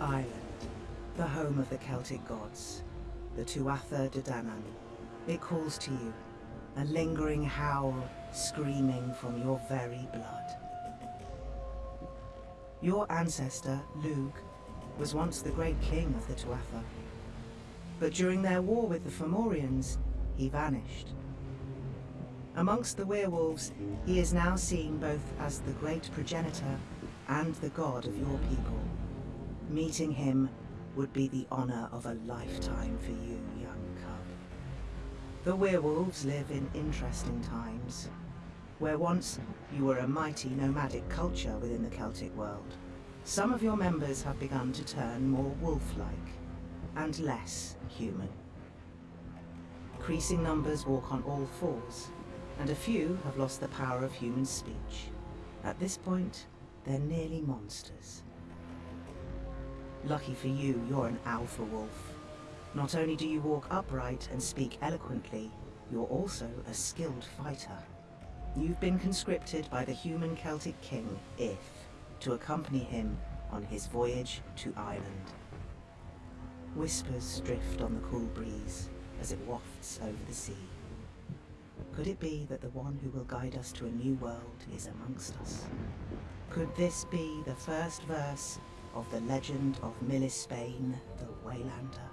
Ireland, the home of the Celtic gods, the Tuatha De Danann. It calls to you, a lingering howl screaming from your very blood. Your ancestor, Lugh, was once the great king of the Tuatha. But during their war with the Fomorians, he vanished. Amongst the werewolves, he is now seen both as the great progenitor and the god of your people. Meeting him would be the honor of a lifetime for you, young cub. The werewolves live in interesting times, where once you were a mighty nomadic culture within the Celtic world. Some of your members have begun to turn more wolf-like and less human. Increasing numbers walk on all fours, and a few have lost the power of human speech. At this point, they're nearly monsters. Lucky for you, you're an alpha wolf. Not only do you walk upright and speak eloquently, you're also a skilled fighter. You've been conscripted by the human Celtic king, Ith, to accompany him on his voyage to Ireland. Whispers drift on the cool breeze as it wafts over the sea. Could it be that the one who will guide us to a new world is amongst us? Could this be the first verse of the legend of Míl Espáine, the Waylander?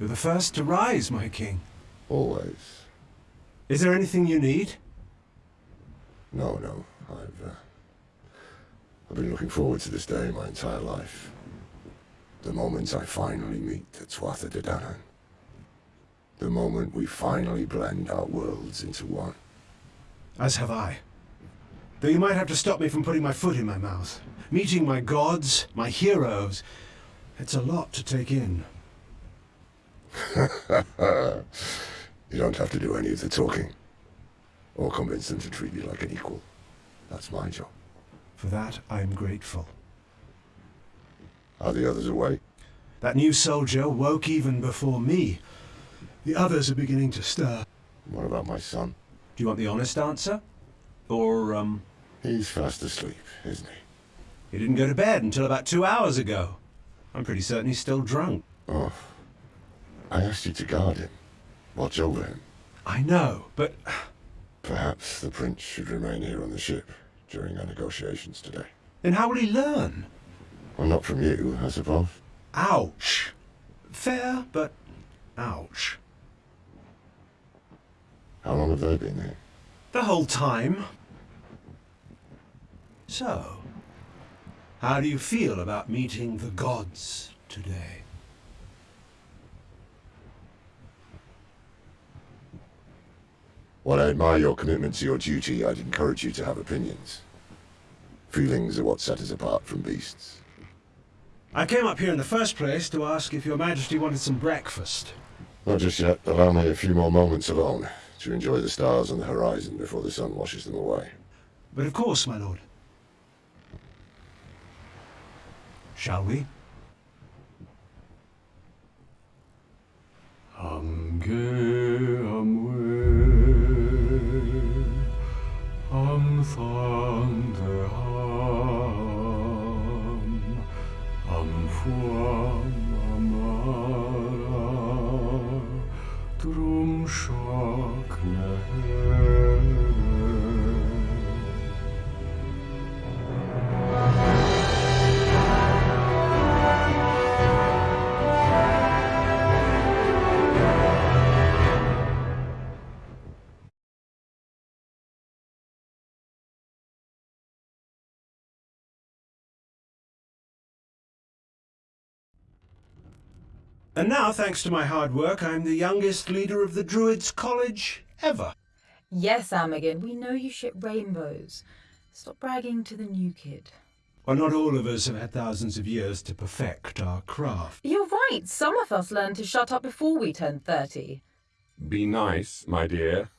You're the first to rise, my king. Always. Is there anything you need? No, no. I've, uh, I've been looking forward to this day my entire life. The moment I finally meet the Tuatha De Danann. The moment we finally blend our worlds into one. As have I. Though you might have to stop me from putting my foot in my mouth. Meeting my gods, my heroes. It's a lot to take in. you don't have to do any of the talking. Or convince them to treat you like an equal. That's my job. For that, I am grateful. Are the others awake? That new soldier woke even before me. The others are beginning to stir. What about my son? Do you want the honest answer? Or, um... He's fast asleep, isn't he? He didn't go to bed until about two hours ago. I'm pretty certain he's still drunk. Oh. I asked you to guard him. Watch over him. I know, but... Perhaps the prince should remain here on the ship during our negotiations today. Then how will he learn? Well, not from you, I suppose. Ouch. Fair, but ouch. How long have they been here? The whole time. So, how do you feel about meeting the gods today? While I admire your commitment to your duty, I'd encourage you to have opinions. Feelings are what set us apart from beasts. I came up here in the first place to ask if your majesty wanted some breakfast. Not just yet. Allow me a few more moments alone to enjoy the stars on the horizon before the sun washes them away. But of course, my lord. Shall we? Ange amwe, am thande ham, am amara, drum shock And now, thanks to my hard work, I'm the youngest leader of the Druids College ever. Yes, Amagin, we know you ship rainbows. Stop bragging to the new kid. Well, not all of us have had thousands of years to perfect our craft. You're right, some of us learned to shut up before we turned 30. Be nice, my dear.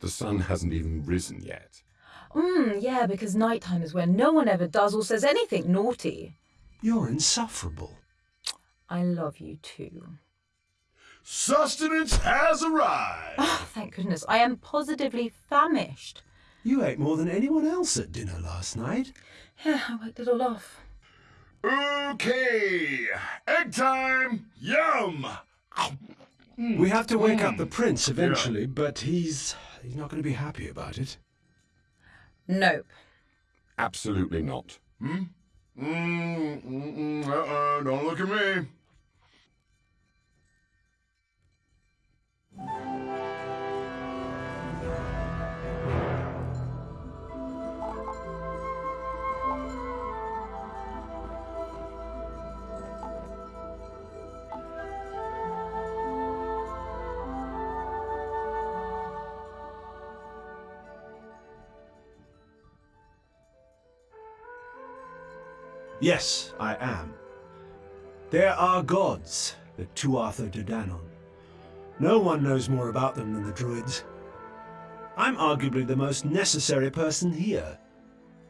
The sun hasn't even risen yet. Mmm, yeah, because nighttime is when no one ever does or says anything naughty. You're insufferable. I love you too. Sustenance has arrived! Oh, thank goodness, I am positively famished. You ate more than anyone else at dinner last night. Yeah, I worked it all off. Okay, egg time! Yum! We have to wake up the prince eventually, but he's he's not going to be happy about it. Nope. Absolutely not. Mm, mm, mm, uh-uh, don't look at me. Yes, I am. There are gods, the Tuatha De Danann. No one knows more about them than the Druids. I'm arguably the most necessary person here.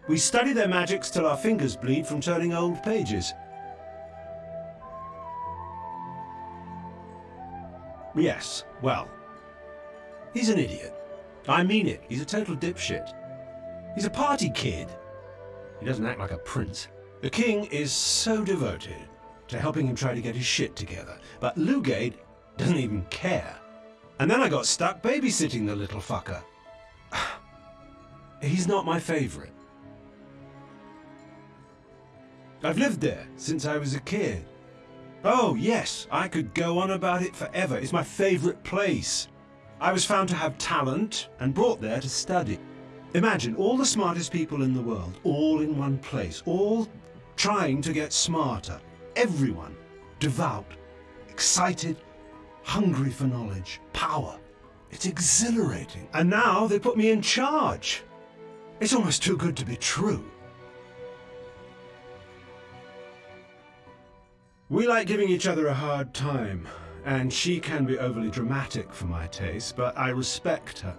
We study their magics till our fingers bleed from turning old pages. Yes, well, he's an idiot. I mean it, he's a total dipshit. He's a party kid. He doesn't act like a prince. The king is so devoted to helping him try to get his shit together, but Lugade doesn't even care. And then I got stuck babysitting the little fucker. He's not my favorite. I've lived there since I was a kid. Oh, yes, I could go on about it forever. It's my favorite place. I was found to have talent and brought there to study. Imagine all the smartest people in the world, all in one place, all trying to get smarter. Everyone devout, excited, hungry for knowledge, power. It's exhilarating. And now they put me in charge. It's almost too good to be true. We like giving each other a hard time, and she can be overly dramatic for my taste, but I respect her.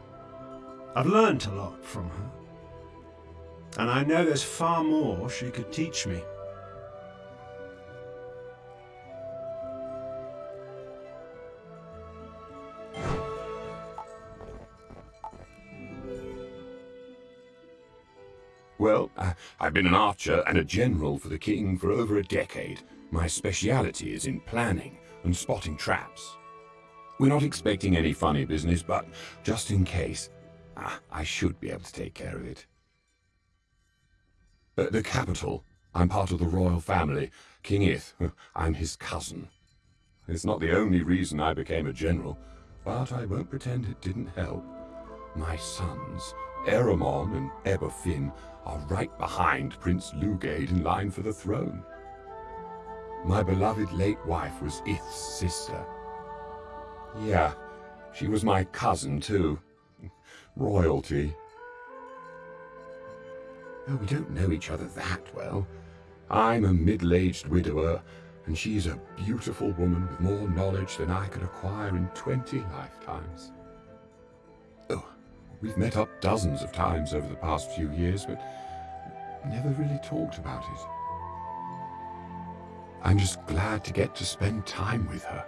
I've learnt a lot from her. And I know there's far more she could teach me. Well, uh, I've been an archer and a general for the king for over a decade. My speciality is in planning and spotting traps. We're not expecting any funny business, but just in case, ah, I should be able to take care of it. The capital, I'm part of the royal family. King Ith, I'm his cousin. It's not the only reason I became a general, but I won't pretend it didn't help. My sons, Eramon and Eberfin, are right behind Prince Lugade in line for the throne. My beloved late wife was Ith's sister. Yeah, she was my cousin too. Royalty. Oh, we don't know each other that well. I'm a middle-aged widower, and she's a beautiful woman with more knowledge than I could acquire in twenty lifetimes. We've met up dozens of times over the past few years, but never really talked about it. I'm just glad to get to spend time with her.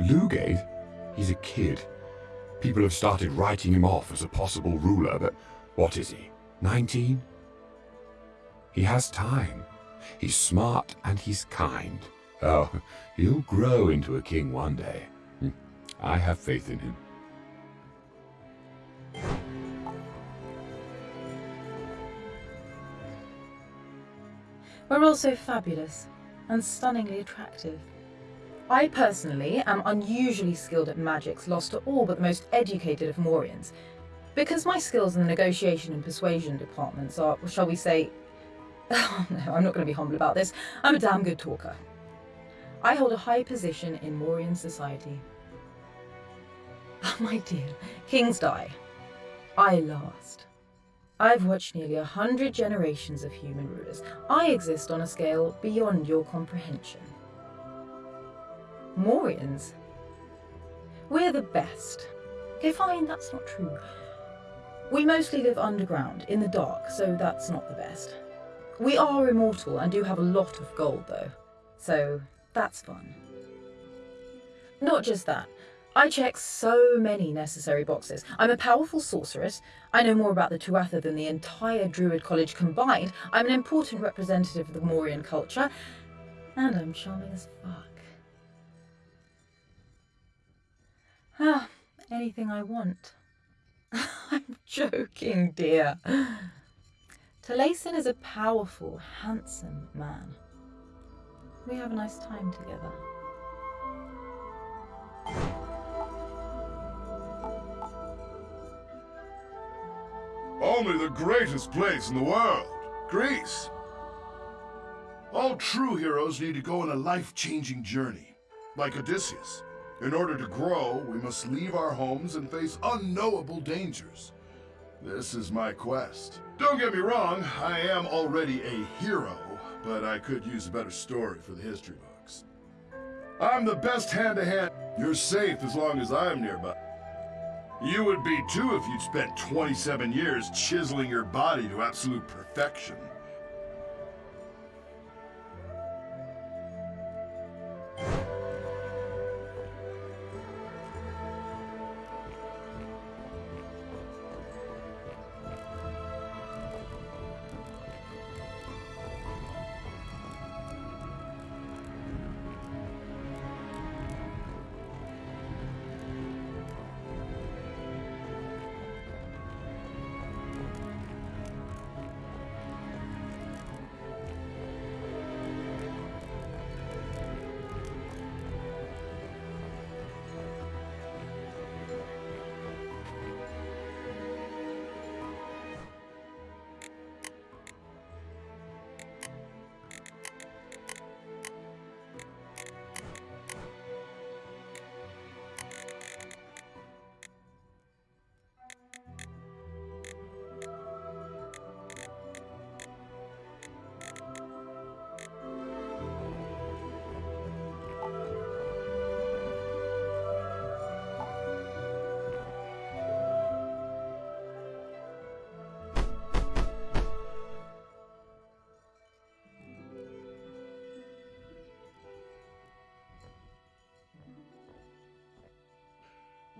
Lugade, he's a kid. People have started writing him off as a possible ruler, but what is he, 19? He has time. He's smart and he's kind. Oh, he'll grow into a king one day. I have faith in him. We're also fabulous and stunningly attractive. I personally am unusually skilled at magics lost to all but the most educated of Morians. Because my skills in the negotiation and persuasion departments are, shall we say, Oh no, I'm not going to be humble about this. I'm a damn good talker. I hold a high position in Morian society. Oh, my dear, kings die. I last. I've watched nearly a hundred generations of human rulers. I exist on a scale beyond your comprehension. Morians? We're the best. Okay, fine, that's not true. We mostly live underground, in the dark, so that's not the best. We are immortal and do have a lot of gold, though, so that's fun. Not just that. I check so many necessary boxes. I'm a powerful sorceress. I know more about the Tuatha than the entire Druid College combined. I'm an important representative of the Morian culture. And I'm charming as fuck. Ah, anything I want. I'm joking, dear. Talason is a powerful, handsome man. We have a nice time together. Only the greatest place in the world, Greece. All true heroes need to go on a life-changing journey, like Odysseus. In order to grow, we must leave our homes and face unknowable dangers. This is my quest. Don't get me wrong, I am already a hero, but I could use a better story for the history books. I'm the best hand-to-hand. You're safe as long as I'm nearby. You would be too if you'd spent 27 years chiseling your body to absolute perfection.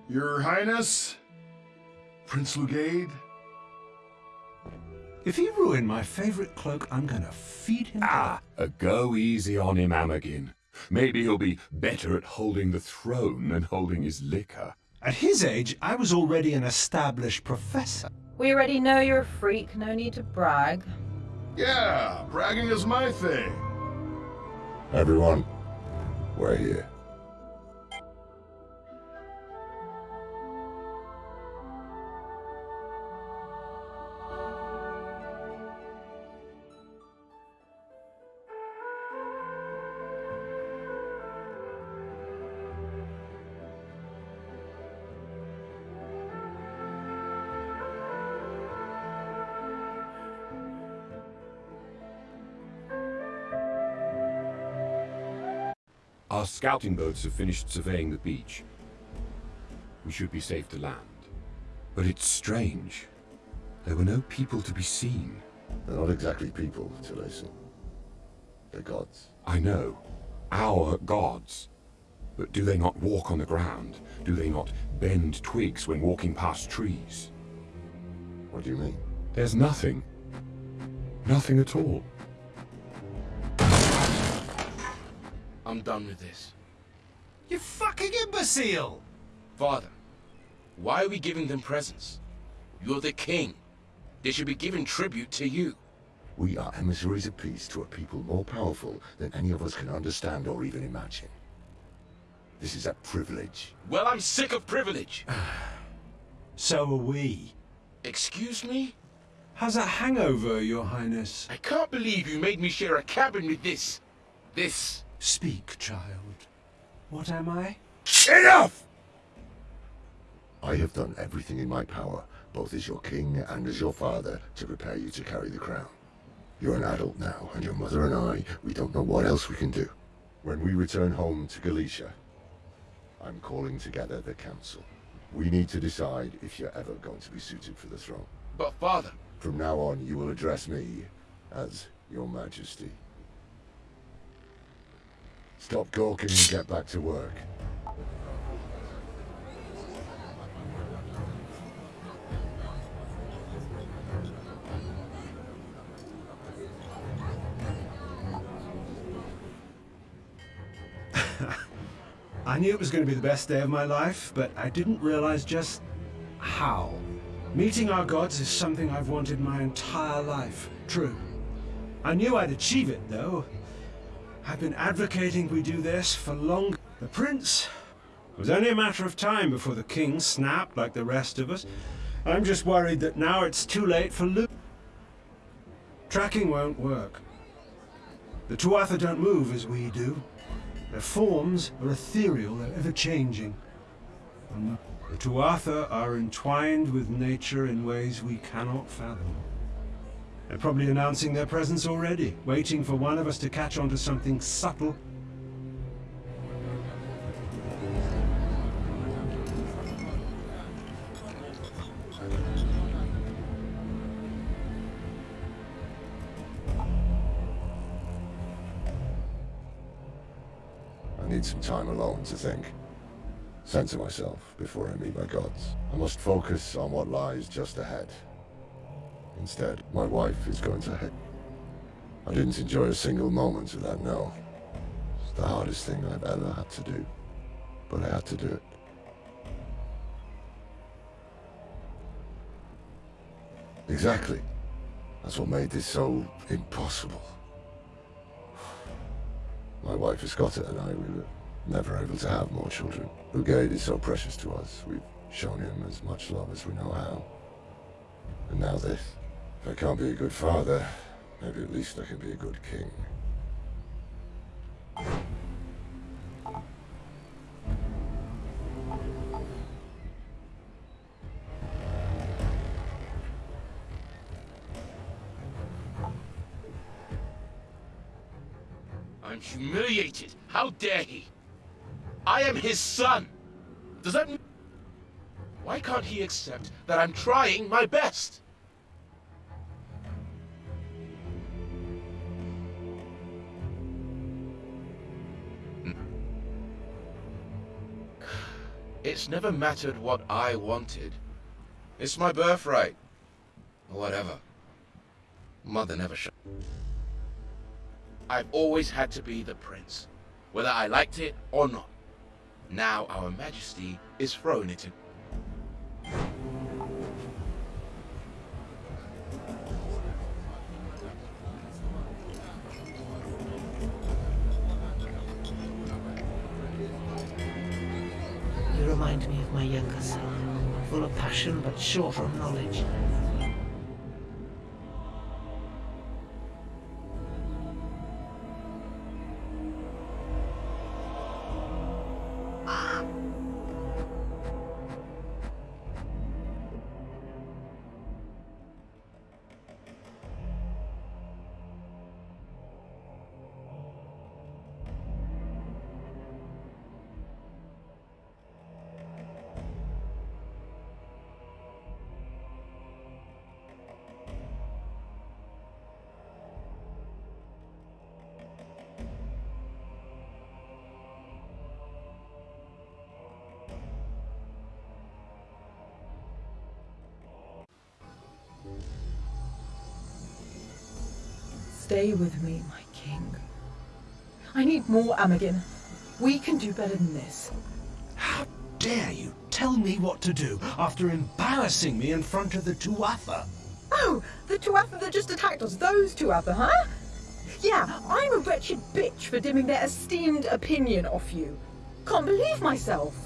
Your Highness? Prince Lugade? If he ruined my favorite cloak, I'm gonna feed him. Ah, uh, go easy on him, Amagin. Maybe he'll be better at holding the throne than holding his liquor. At his age, I was already an established professor. We already know you're a freak, no need to brag. Yeah, bragging is my thing. Everyone, we're here. Our scouting boats have finished surveying the beach. We should be safe to land. But it's strange. There were no people to be seen. They're not exactly people, Talason. They're gods. I know. Our gods. But do they not walk on the ground? Do they not bend twigs when walking past trees? What do you mean? There's nothing. Nothing at all. I'm done with this. You fucking imbecile! Father, why are we giving them presents? You're the king. They should be giving tribute to you. We are emissaries of peace to a people more powerful than any of us can understand or even imagine. This is a privilege. Well, I'm sick of privilege. So are we. Excuse me? How's that hangover, your highness? I can't believe you made me share a cabin with this. This. Speak, child. What am I? Enough! I have done everything in my power, both as your king and as your father, to prepare you to carry the crown. You're an adult now, and your mother and I, we don't know what else we can do. When we return home to Galicia, I'm calling together the council. We need to decide if you're ever going to be suited for the throne. But father, From now on, you will address me as your majesty. Stop gawking and get back to work. I knew it was going to be the best day of my life, but I didn't realize just how. Meeting our gods is something I've wanted my entire life. True. I knew I'd achieve it, though. I've been advocating we do this for long. The prince it was only a matter of time before the king snapped like the rest of us. I'm just worried that now it's too late for Luke. Tracking won't work. The Tuatha don't move as we do. Their forms are ethereal, they're ever-changing. The Tuatha are entwined with nature in ways we cannot fathom. They're probably announcing their presence already, waiting for one of us to catch on to something subtle. I need some time alone to think. Center myself before I meet my gods. I must focus on what lies just ahead. Instead, my wife is going to head. I didn't enjoy a single moment of that, no. It's the hardest thing I've ever had to do. But I had to do it. Exactly. That's what made this so impossible. My wife is Scota and I, we were never able to have more children. Lugade is so precious to us. We've shown him as much love as we know how. And now this. If I can't be a good father, maybe at least I can be a good king. I'm humiliated. How dare he? I am his son. Does that mean... Why can't he accept that I'm trying my best? It's never mattered what I wanted. It's my birthright. Whatever. Mother never showed. I've always had to be the prince, whether I liked it or not. Now our majesty is throwing it short on knowledge. Stay with me, my king. I need more Amagin. We can do better than this. How dare you tell me what to do after embarrassing me in front of the Tuatha? Oh, the Tuatha that just attacked us, those Tuatha, huh? Yeah, I'm a wretched bitch for dimming their esteemed opinion off you. Can't believe myself.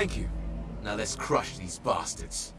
Thank you. Now let's crush these bastards.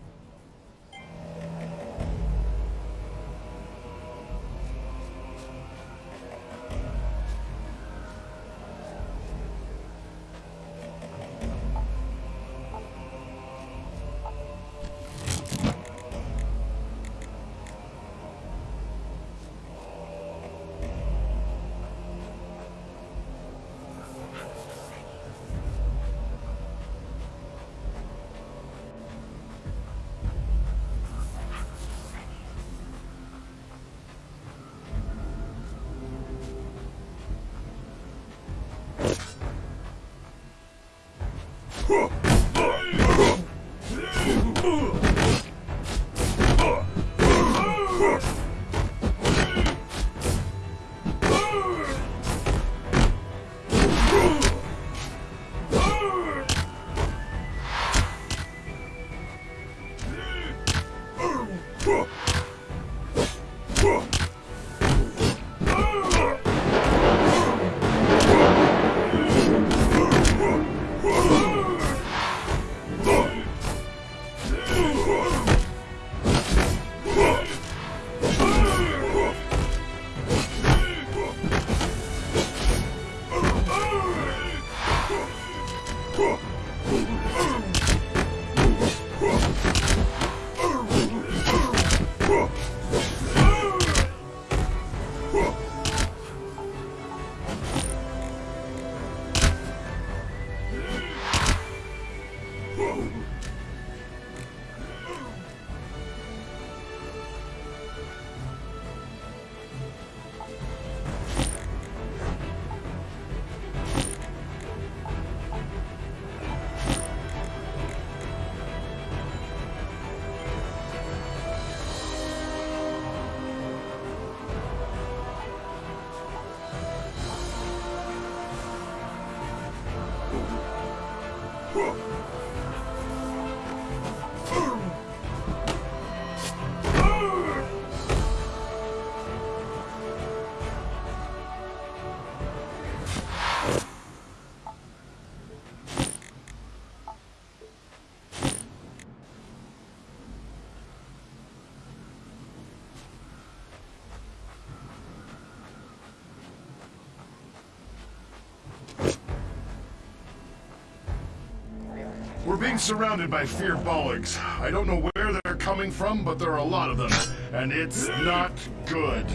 We're being surrounded by Fir Bolgs. I don't know where they're coming from, but there are a lot of them, and it's not good.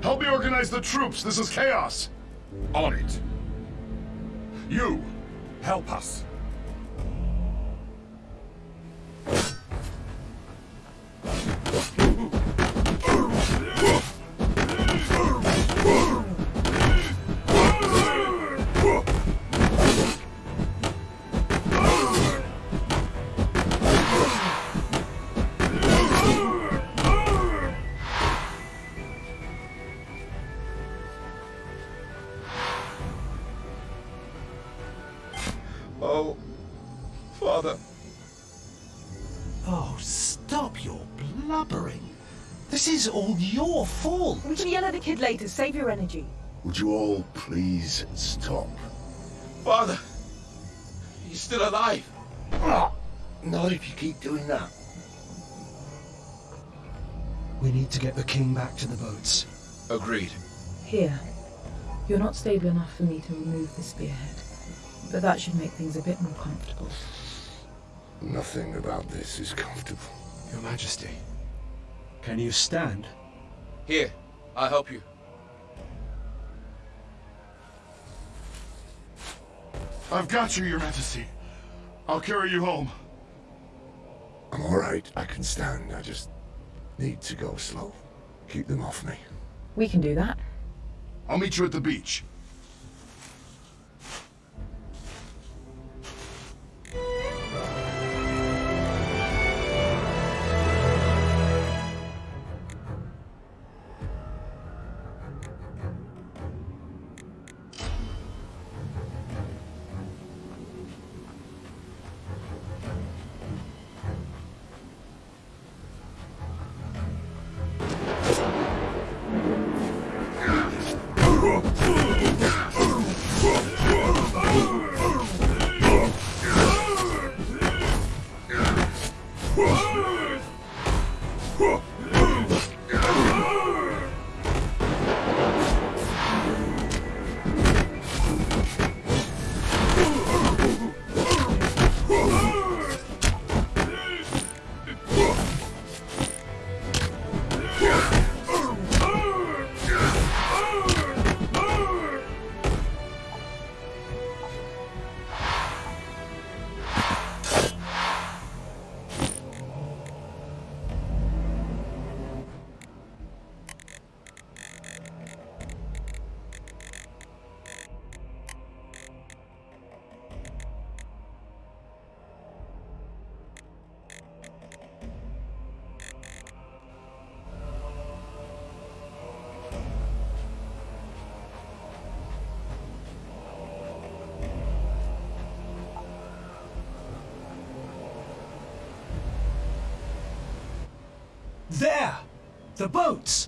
Help me organize the troops. This is chaos. On it. You, help us. Your fault. We can yell at the kid later. Save your energy. Would you all please stop? Father! He's still alive! Ah, not if you keep doing that. We need to get the king back to the boats. Agreed. Here. You're not stable enough for me to remove the spearhead. but that should make things a bit more comfortable. Nothing about this is comfortable. Your Majesty. Can you stand? Here, I'll help you. I've got you, Your Majesty. I'll carry you home. I'm alright. I can stand. I just need to go slow. Keep them off me. We can do that. I'll meet you at the beach. The boats!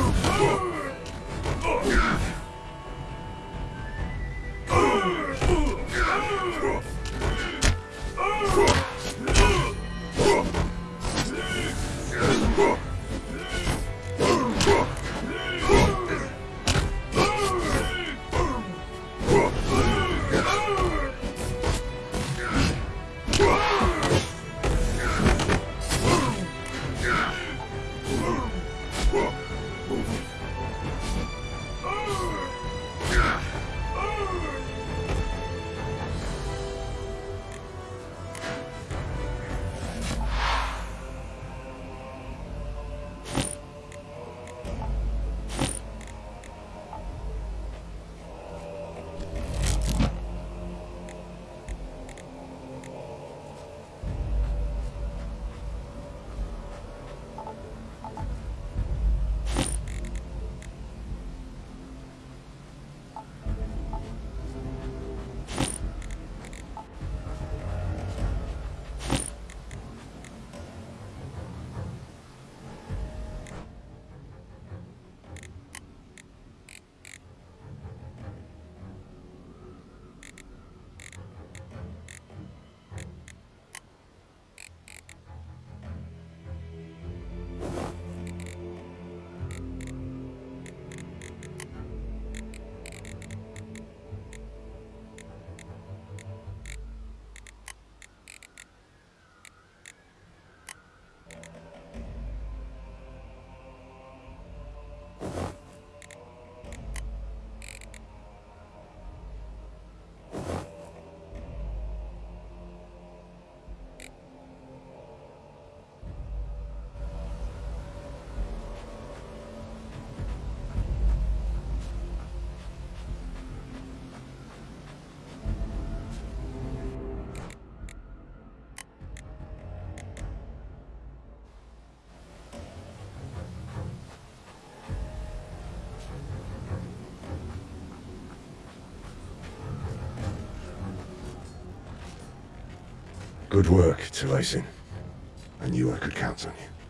Good work, Talasin. I knew I could count on you.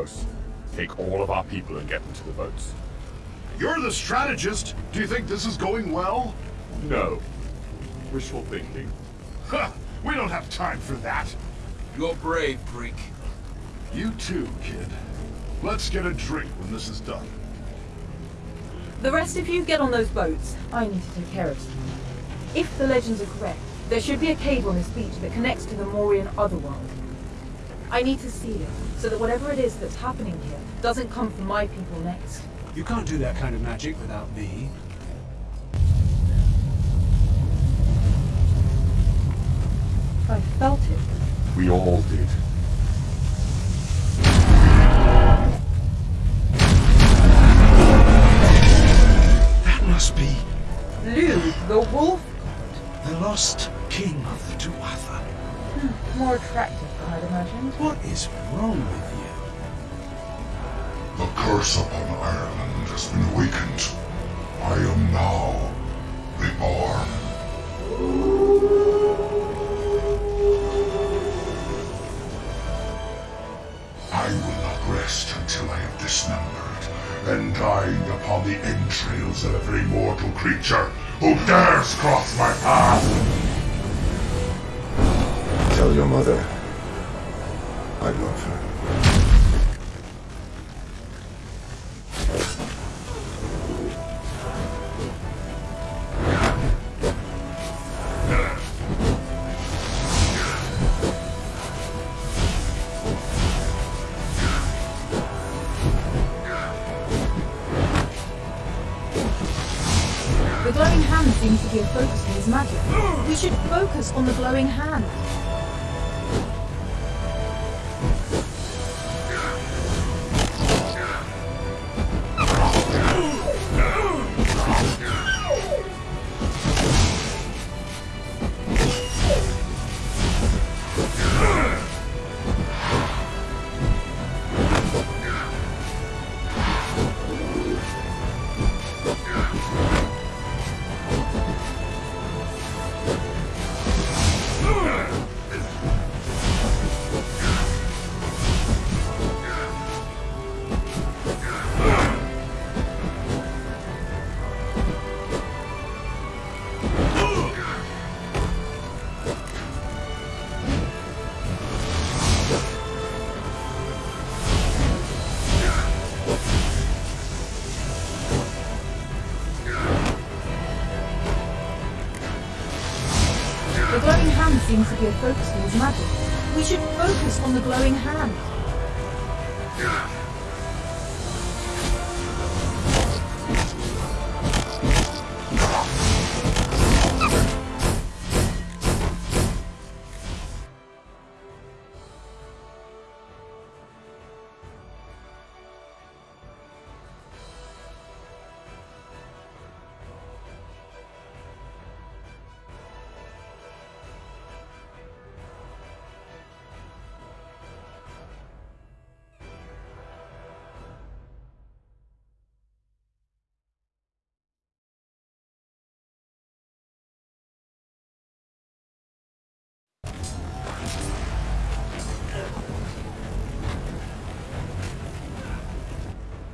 Heraclios, take all of our people and get them to the boats. You're the strategist. Do you think this is going well? No. Wishful thinking. Huh, we don't have time for that. You're brave, Greek. You too, kid. Let's get a drink when this is done. The rest of you get on those boats. I need to take care of something. If the legends are correct, there should be a cave on this beach that connects to the Morian otherworld. I need to see it, so that whatever it is that's happening here doesn't come from my people next. You can't do that kind of magic without me. I felt it. We all did. That must be Luke, the wolf, the lost is wrong with you? The curse upon Ireland has been awakened. I am now reborn. I will not rest until I have dismembered and dined upon the entrails of every mortal creature who dares cross my path. Tell your mother on the glowing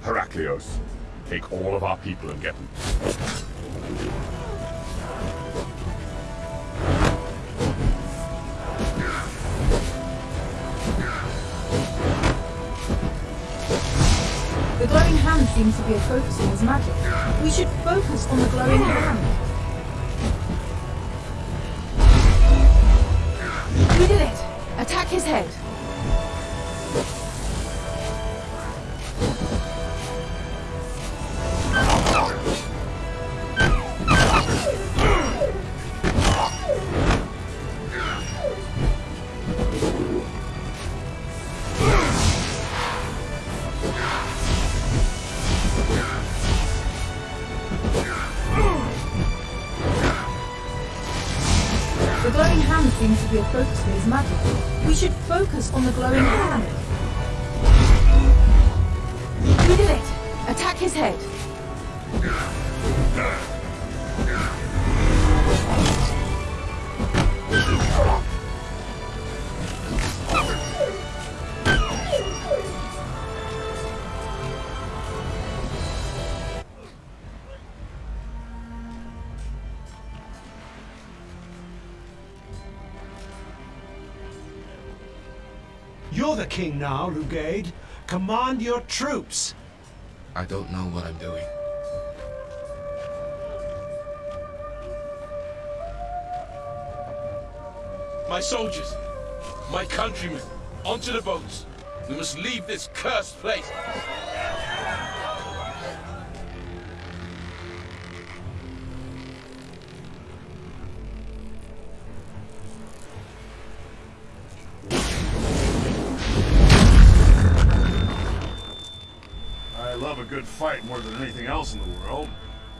hand. Heraclios, take all of our people and get them. The glowing hand seems to be a focus for his magic. We should focus on the glowing hand. We did it! Attack his head! The king now, Lugaid. Command your troops. I don't know what I'm doing. My soldiers, my countrymen, onto the boats. We must leave this cursed place. Else in the world.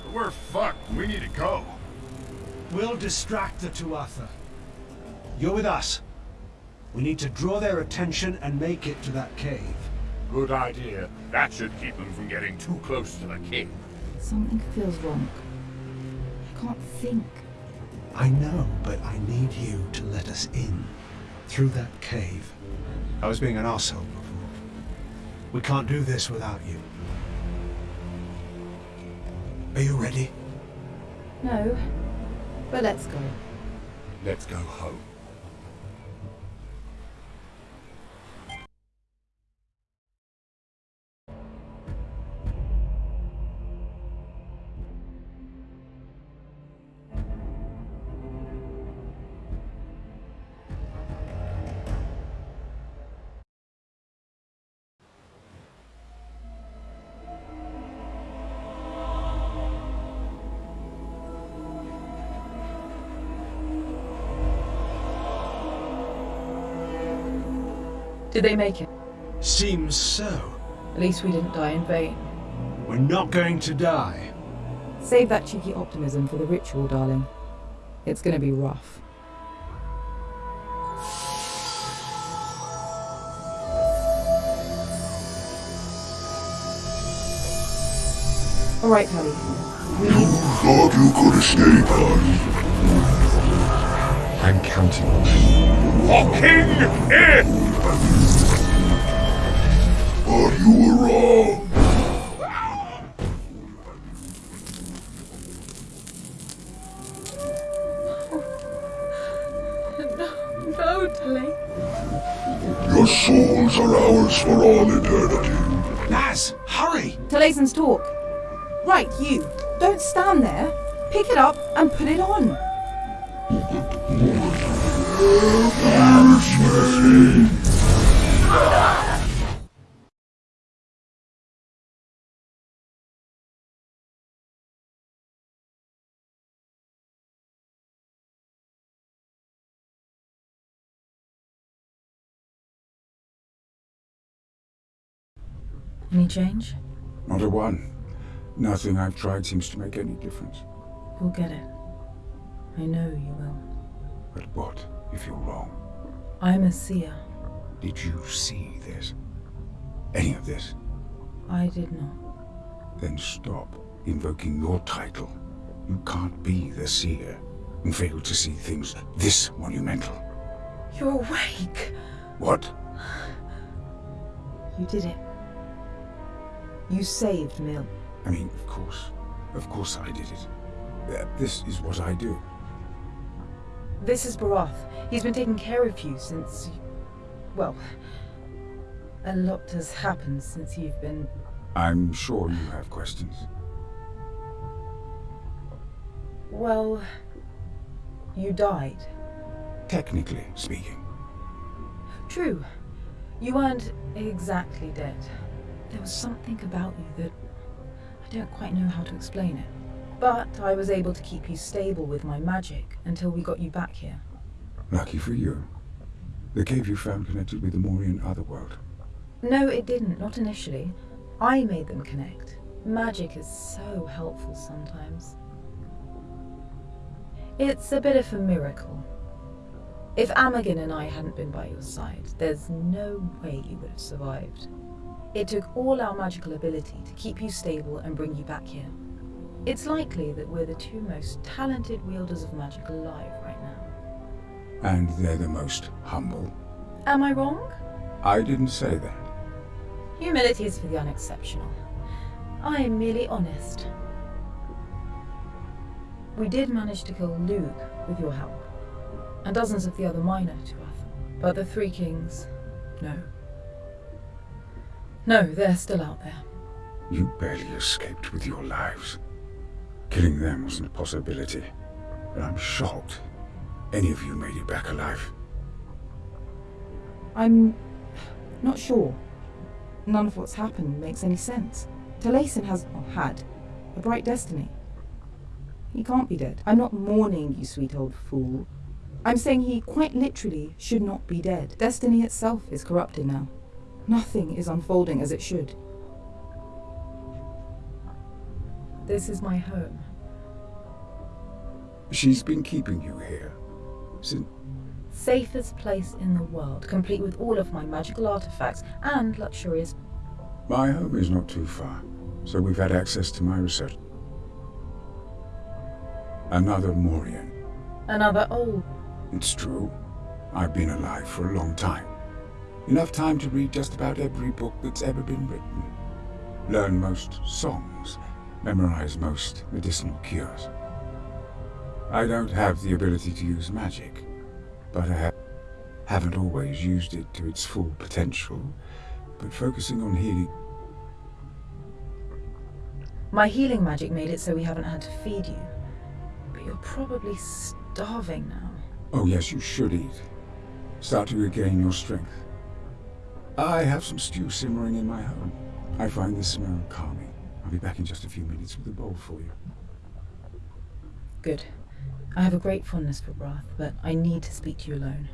But we're fucked. We need to go. We'll distract the Tuatha. You're with us. We need to draw their attention and make it to that cave. Good idea. That should keep them from getting too close to the king. Something feels wrong. I can't think. I know, but I need you to let us in. Through that cave. I was being an asshole before. We can't do this without you. Are you ready? No. But let's go. Let's go home. Did they make it? Seems so. At least we didn't die in vain. We're not going to die. Save that cheeky optimism for the ritual, darling. It's gonna be rough. Alright, Kelly. We need Thought you could escape us. I'm counting on you. For King Ith! But you were wrong. No, Tilly. Your souls are ours for all eternity. Naz, hurry! Talasin's torc. Right, you. Don't stand there. Pick it up and put it on. Any change? Not a one. Nothing I've tried seems to make any difference. You'll get it. I know you will. But what if you're wrong? I'm a seer. Did you see this? Any of this? I did not. Then stop invoking your title. You can't be the seer and fail to see things this monumental. You're awake. What? You did it. You saved Míl. I mean, of course. Of course I did it. Uh, this is what I do. This is Barath. He's been taking care of you since. Well, a lot has happened since you've been. I'm sure you have questions. Well, you died. Technically speaking. True. You weren't exactly dead. There was something about you that. I don't quite know how to explain it. But I was able to keep you stable with my magic until we got you back here. Lucky for you. The cave you found connected with the Morian Otherworld. No, it didn't, not initially. I made them connect. Magic is so helpful sometimes. It's a bit of a miracle. If Amergin and I hadn't been by your side, there's no way you would have survived. It took all our magical ability to keep you stable and bring you back here. It's likely that we're the two most talented wielders of magic alive right now. And they're the most humble. Am I wrong? I didn't say that. Humility is for the unexceptional. I am merely honest. We did manage to kill Luke with your help, and dozens of the other minor Tuatha. But the Three Kings, no. No, they're still out there. You barely escaped with your lives. Killing them wasn't a possibility. But I'm shocked any of you made it back alive. I'm not sure. None of what's happened makes any sense. Talasin has, or had, a bright destiny. He can't be dead. I'm not mourning you, sweet old fool. I'm saying he quite literally should not be dead. Destiny itself is corrupted now. Nothing is unfolding as it should. This is my home. She's been keeping you here since. Safest place in the world, complete with all of my magical artifacts and luxurious. My home is not too far, so we've had access to my research. Another Morian. Another old. It's true. I've been alive for a long time. Enough time to read just about every book that's ever been written. Learn most songs. Memorize most medicinal cures. I don't have the ability to use magic, but I ha haven't always used it to its full potential. But focusing on healing... My healing magic made it so we haven't had to feed you. But you're probably starving now. Oh yes, you should eat. Start to regain your strength. I have some stew simmering in my home. I find the smell calming. I'll be back in just a few minutes with a bowl for you. Good. I have a great fondness for broth, but I need to speak to you alone.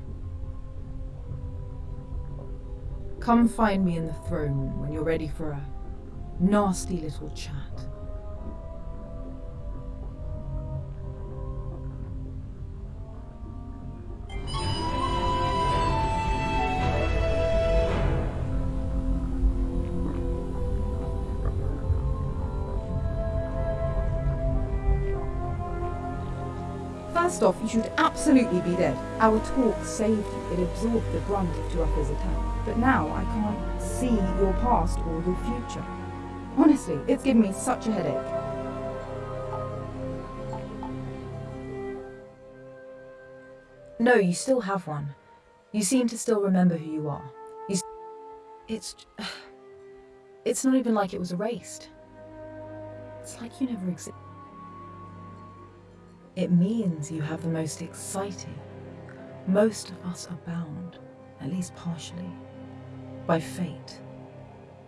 Come find me in the throne room when you're ready for a nasty little chat. First off, you should absolutely be dead. Our torc saved you. It absorbed the brunt of Tuatha's attack. But now I can't see your past or your future. Honestly, it's given me such a headache. No, you still have one. You seem to still remember who you are. You it's... It's not even like it was erased. It's like you never existed. It means you have the most exciting. Most of us are bound, at least partially, by fate.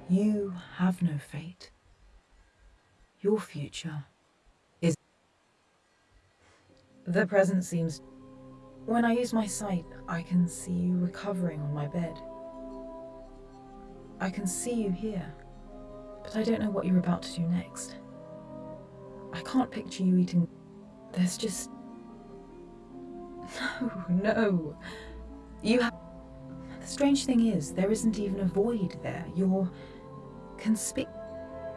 You have no fate. Your future is. The present seems. When I use my sight, I can see you recovering on my bed. I can see you here, but I don't know what you're about to do next. I can't picture you eating. There's just. No, no. You have. The strange thing is, there isn't even a void there. You're. conspic.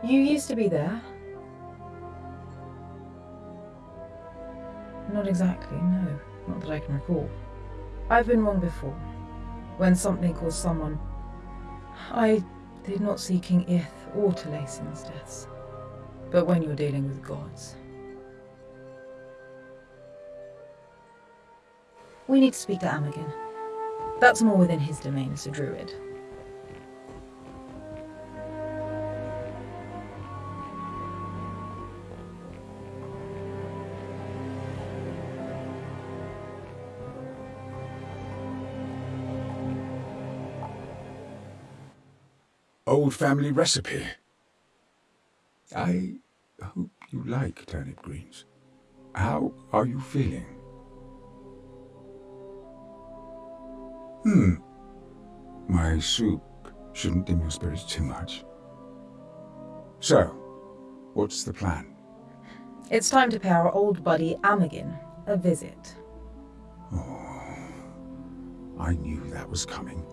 You used to be there. Not exactly, no. Not that I can recall. I've been wrong before. When something caused someone. I did not see King Ith or Talasin's deaths. But when you're dealing with gods. We need to speak to Amergin. That's more within his domain as a druid. Old family recipe. I hope you like turnip greens. How are you feeling? Hmm. My soup shouldn't dim your spirits too much. So, what's the plan? It's time to pay our old buddy Amergin a visit. Oh, I knew that was coming,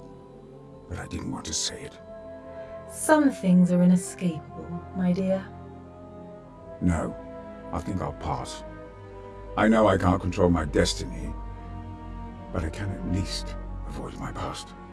but I didn't want to say it. Some things are inescapable, my dear. No, I think I'll pass. I know I can't control my destiny, but I can at least avoid my past.